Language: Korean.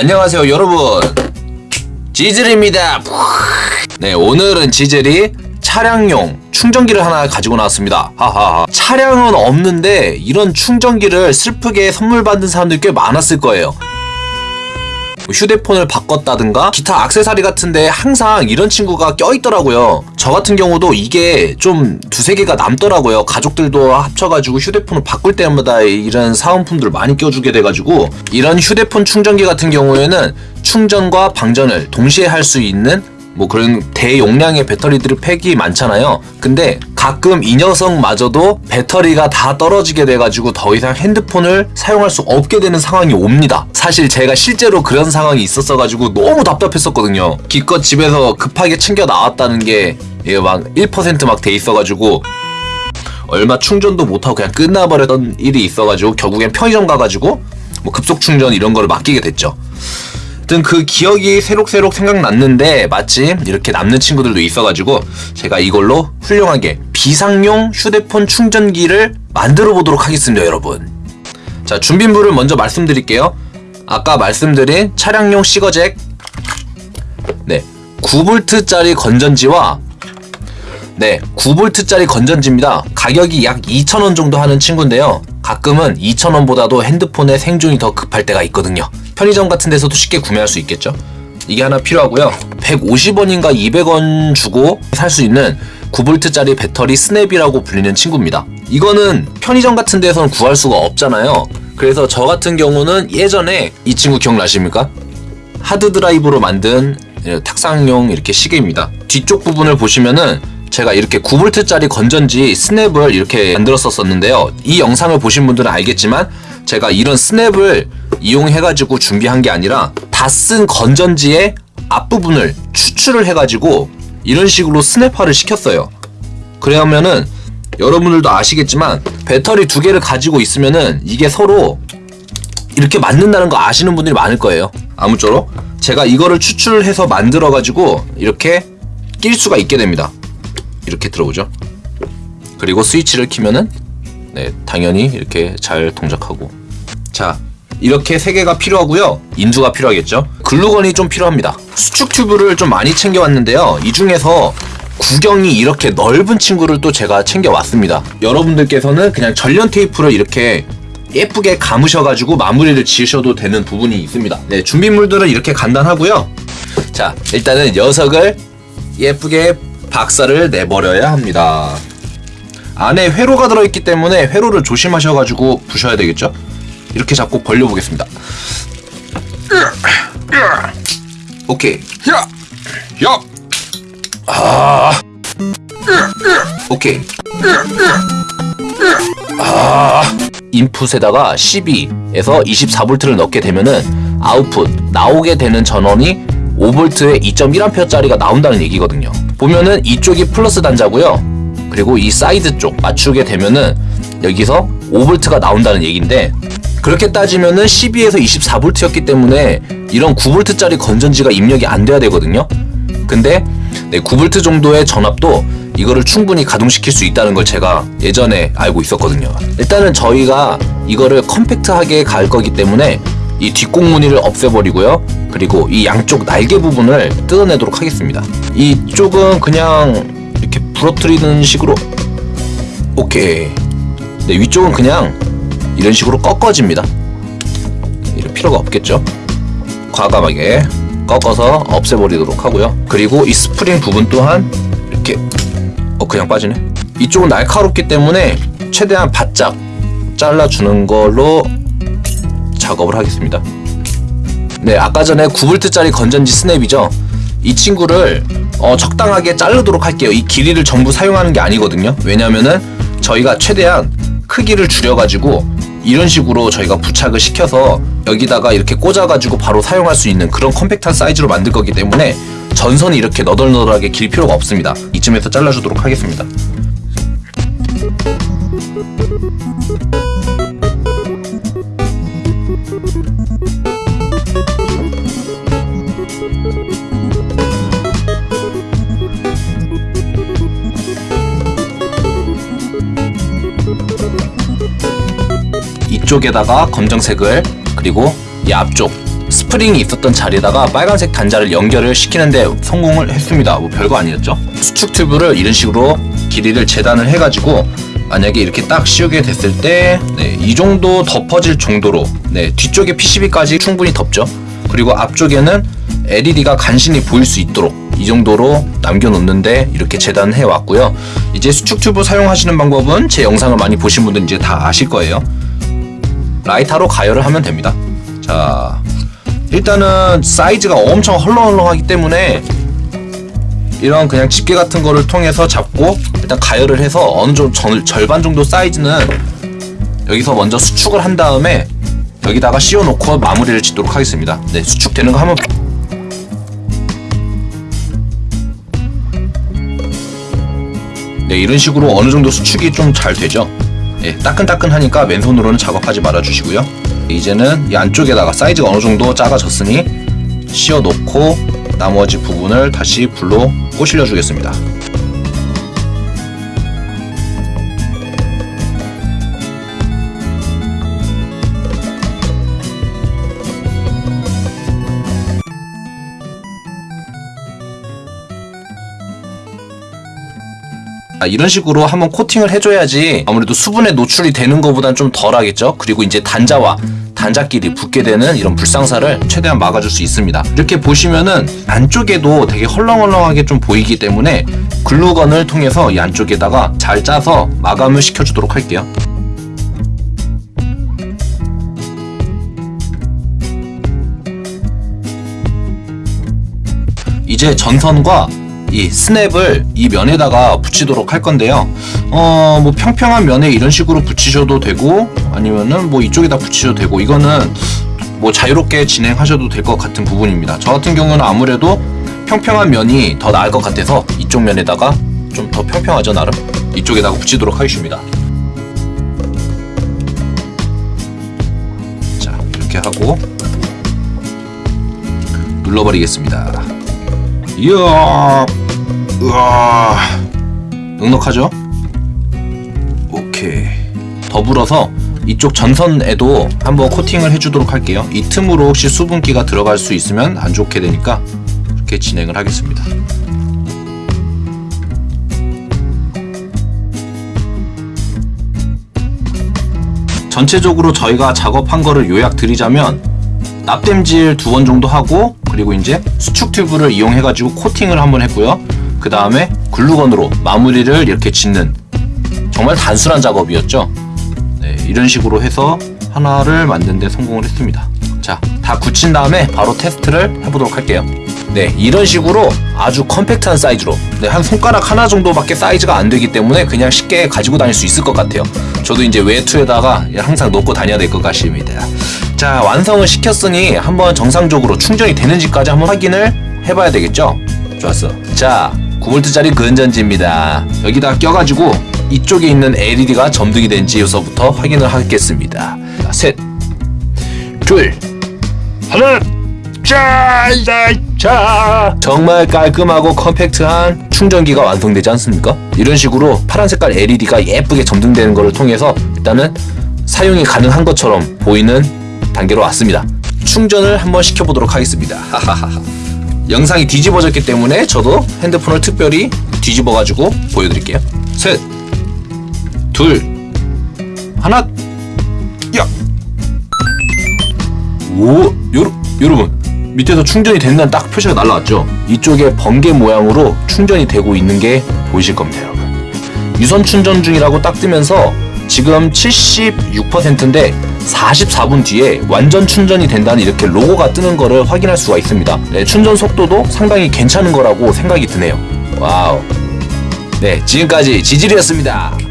안녕하세요 여러분. 지즐입니다. 네 오늘은 지즐이 차량용 충전기를 하나 가지고 나왔습니다. 하하하. 차량은 없는데 이런 충전기를 슬프게 선물 받은 사람들 꽤 많았을 거예요 뭐 휴대폰을 바꿨다든가 기타 악세사리 같은데 항상 이런 친구가 껴있더라고요. 저 같은 경우도 이게 좀 두세 개가 남더라고요. 가족들도 합쳐가지고 휴대폰을 바꿀 때마다 이런 사은품들을 많이 껴주게 돼가지고 이런 휴대폰 충전기 같은 경우에는 충전과 방전을 동시에 할 수 있는 뭐 그런 대용량의 배터리들이 팩이 많잖아요. 근데 가끔 이 녀석마저도 배터리가 다 떨어지게 돼가지고 더 이상 핸드폰을 사용할 수 없게 되는 상황이 옵니다. 사실 제가 실제로 그런 상황이 있었어가지고 너무 답답했었거든요. 기껏 집에서 급하게 챙겨 나왔다는 게막 1%막 돼 있어가지고 얼마 충전도 못하고 그냥 끝나버렸던 일이 있어가지고 결국엔 편의점 가가지고 뭐 급속 충전 이런 거를 맡기게 됐죠. 아무튼 그 기억이 새록새록 생각났는데 마침 이렇게 남는 친구들도 있어가지고 제가 이걸로 훌륭하게 비상용 휴대폰 충전기를 만들어 보도록 하겠습니다 여러분. 자 준비물을 먼저 말씀드릴게요. 아까 말씀드린 차량용 시거잭. 네 9V짜리 건전지와 네 9V짜리 건전지입니다. 가격이 약 2,000원 정도 하는 친구인데요. 가끔은 2,000원보다도 핸드폰의 생존이 더 급할 때가 있거든요 편의점 같은 데서도 쉽게 구매할 수 있겠죠? 이게 하나 필요하고요. 150원인가 200원 주고 살 수 있는 9V짜리 배터리 스냅이라고 불리는 친구입니다. 이거는 편의점 같은 데서는 구할 수가 없잖아요. 그래서 저 같은 경우는 예전에 이 친구 기억나십니까? 하드드라이브로 만든 탁상용 이렇게 시계입니다. 뒤쪽 부분을 보시면은 제가 이렇게 9V짜리 건전지 스냅을 이렇게 만들었었는데요. 이 영상을 보신 분들은 알겠지만 제가 이런 스냅을 이용해가지고 준비한 게 아니라 다 쓴 건전지의 앞부분을 추출을 해가지고 이런 식으로 스냅화를 시켰어요. 그러면은 여러분들도 아시겠지만 배터리 두 개를 가지고 있으면은 이게 서로 이렇게 맞는다는 거 아시는 분들이 많을 거예요. 아무쪼록 제가 이거를 추출해서 만들어가지고 이렇게 낄 수가 있게 됩니다. 이렇게 들어오죠. 그리고 스위치를 키면은 네, 당연히 이렇게 잘 동작하고 자 이렇게 세 개가 필요하고요. 인두가 필요하겠죠? 글루건이 좀 필요합니다. 수축 튜브를 좀 많이 챙겨왔는데요. 이 중에서 구경이 이렇게 넓은 친구를 또 제가 챙겨왔습니다. 여러분들께서는 그냥 전련 테이프를 이렇게 예쁘게 감으셔가지고 마무리를 지으셔도 되는 부분이 있습니다. 네 준비물들은 이렇게 간단하고요. 자 일단은 녀석을 예쁘게 박살을 내버려야 합니다. 안에 회로가 들어있기 때문에 회로를 조심하셔가지고 부셔야 되겠죠 이렇게 잡고 벌려보겠습니다. 오케이. 야! 야! 아! 오케이. 아! 인풋에다가 12에서 24V를 넣게 되면은 아웃풋 나오게 되는 전원이 5V에 2.1A짜리가 나온다는 얘기거든요. 보면은 이쪽이 플러스 단자고요. 그리고 이 사이드 쪽 맞추게 되면은 여기서 5V가 나온다는 얘기인데 그렇게 따지면은 12에서 24V였기 때문에 이런 9V짜리 건전지가 입력이 안 돼야 되거든요. 근데 네, 9V 정도의 전압도 이거를 충분히 가동시킬 수 있다는 걸 제가 예전에 알고 있었거든요. 일단은 저희가 이거를 컴팩트하게 갈 거기 때문에 이 뒷공무늬를 없애버리고요. 그리고 이 양쪽 날개 부분을 뜯어내도록 하겠습니다. 이쪽은 그냥 이렇게 부러뜨리는 식으로 오케이. 네, 위쪽은 그냥 이런 식으로 꺾어집니다. 이럴 필요가 없겠죠. 과감하게 꺾어서 없애버리도록 하고요. 그리고 이 스프링 부분 또한 이렇게 어 그냥 빠지네. 이쪽은 날카롭기 때문에 최대한 바짝 잘라주는 걸로 작업을 하겠습니다. 네, 아까 전에 9V짜리 건전지 스냅이죠. 이 친구를 어, 적당하게 자르도록 할게요. 이 길이를 전부 사용하는 게 아니거든요. 왜냐면은 저희가 최대한 크기를 줄여가지고 이런 식으로 저희가 부착을 시켜서 여기다가 이렇게 꽂아가지고 바로 사용할 수 있는 그런 컴팩트한 사이즈로 만들 거기 때문에 전선이 이렇게 너덜너덜하게 길 필요가 없습니다. 이쯤에서 잘라주도록 하겠습니다. 이쪽에다가 검정색을 그리고 이 앞쪽 스프링이 있었던 자리에다가 빨간색 단자를 연결을 시키는데 성공을 했습니다. 뭐 별거 아니었죠? 수축 튜브를 이런 식으로 길이를 재단을 해가지고 만약에 이렇게 딱 씌우게 됐을 때, 네, 이 정도 덮어질 정도로, 네, 뒤쪽에 PCB까지 충분히 덮죠. 그리고 앞쪽에는 LED가 간신히 보일 수 있도록 이 정도로 남겨놓는데 이렇게 재단을 해왔고요. 이제 수축 튜브 사용하시는 방법은 제 영상을 많이 보신 분들은 이제 다 아실 거예요. 라이터로 가열을 하면 됩니다. 자, 일단은 사이즈가 엄청 헐렁헐렁하기 때문에 이런 그냥 집게 같은 거를 통해서 잡고 일단 가열을 해서 어느 정도 절, 절반 정도 사이즈는 여기서 먼저 수축을 한 다음에 여기다가 씌워놓고 마무리를 짓도록 하겠습니다. 네, 수축되는 거 한번 네, 이런 식으로 어느 정도 수축이 좀 잘 되죠. 예, 따끈따끈하니까 맨손으로는 작업하지 말아주시고요. 이제는 이 안쪽에다가 사이즈가 어느 정도 작아졌으니 씌워 놓고 나머지 부분을 다시 불로 꼬실려 주겠습니다. 이런 식으로 한번 코팅을 해줘야지 아무래도 수분에 노출이 되는 것보단 좀 덜하겠죠. 그리고 이제 단자와 단자끼리 붙게 되는 이런 불상사를 최대한 막아줄 수 있습니다. 이렇게 보시면은 안쪽에도 되게 헐렁헐렁하게 좀 보이기 때문에 글루건을 통해서 이 안쪽에다가 잘 짜서 마감을 시켜주도록 할게요. 이제 전선과 이 스냅을 이 면에다가 붙이도록 할 건데요. 어, 뭐 평평한 면에 이런 식으로 붙이셔도 되고 아니면은 뭐 이쪽에다 붙이셔도 되고 이거는 뭐 자유롭게 진행하셔도 될 것 같은 부분입니다. 저 같은 경우는 아무래도 평평한 면이 더 나을 것 같아서 이쪽 면에다가 좀 더 평평하죠 나름 이쪽에다가 붙이도록 하겠습니다. 자 이렇게 하고 눌러버리겠습니다. 이야, 으아, 넉넉하죠? 오케이. 더불어서 이쪽 전선에도 한번 코팅을 해주도록 할게요. 이 틈으로 혹시 수분기가 들어갈 수 있으면 안 좋게 되니까 이렇게 진행을 하겠습니다. 전체적으로 저희가 작업한 거를 요약 드리자면 납땜질 두 번 정도 하고 그리고 이제 수축 튜브를 이용해 가지고 코팅을 한번 했고요. 그 다음에 글루건으로 마무리를 이렇게 짓는 정말 단순한 작업이었죠. 네, 이런 식으로 해서 하나를 만드는데 성공을 했습니다. 자 다 굳힌 다음에 바로 테스트를 해보도록 할게요. 네 이런 식으로 아주 컴팩트한 사이즈로. 네, 한 손가락 하나 정도밖에 사이즈가 안 되기 때문에 그냥 쉽게 가지고 다닐 수 있을 것 같아요. 저도 이제 외투에다가 항상 놓고 다녀야 될 것 같습니다 자 완성을 시켰으니 한번 정상적으로 충전이 되는지까지 한번 확인을 해봐야 되겠죠? 좋았어. 자 9V짜리 근전지입니다. 여기다 껴가지고 이쪽에 있는 LED가 점등이 된지에서부터 확인을 하겠습니다. 셋. 둘, 하나, 자, 자, 자. 정말 깔끔하고 컴팩트한 충전기가 완성되지 않습니까? 이런 식으로 파란 색깔 LED가 예쁘게 점등되는 것을 통해서 일단은 사용이 가능한 것처럼 보이는 단계로 왔습니다. 충전을 한번 시켜보도록 하겠습니다. 영상이 뒤집어졌기 때문에 저도 핸드폰을 특별히 뒤집어가지고 보여드릴게요. 셋, 둘, 하나, 야! 오, 여러, 여러분 밑에서 충전이 된다는 딱 표시가 날라왔죠 이쪽에 번개 모양으로 충전이 되고 있는 게 보이실 겁니다 여러분 유선 충전 중이라고 딱 뜨면서 지금 76%인데 44분 뒤에 완전 충전이 된다는 이렇게 로고가 뜨는 거를 확인할 수가 있습니다. 네, 충전 속도도 상당히 괜찮은 거라고 생각이 드네요. Wow. 네 지금까지 지질이었습니다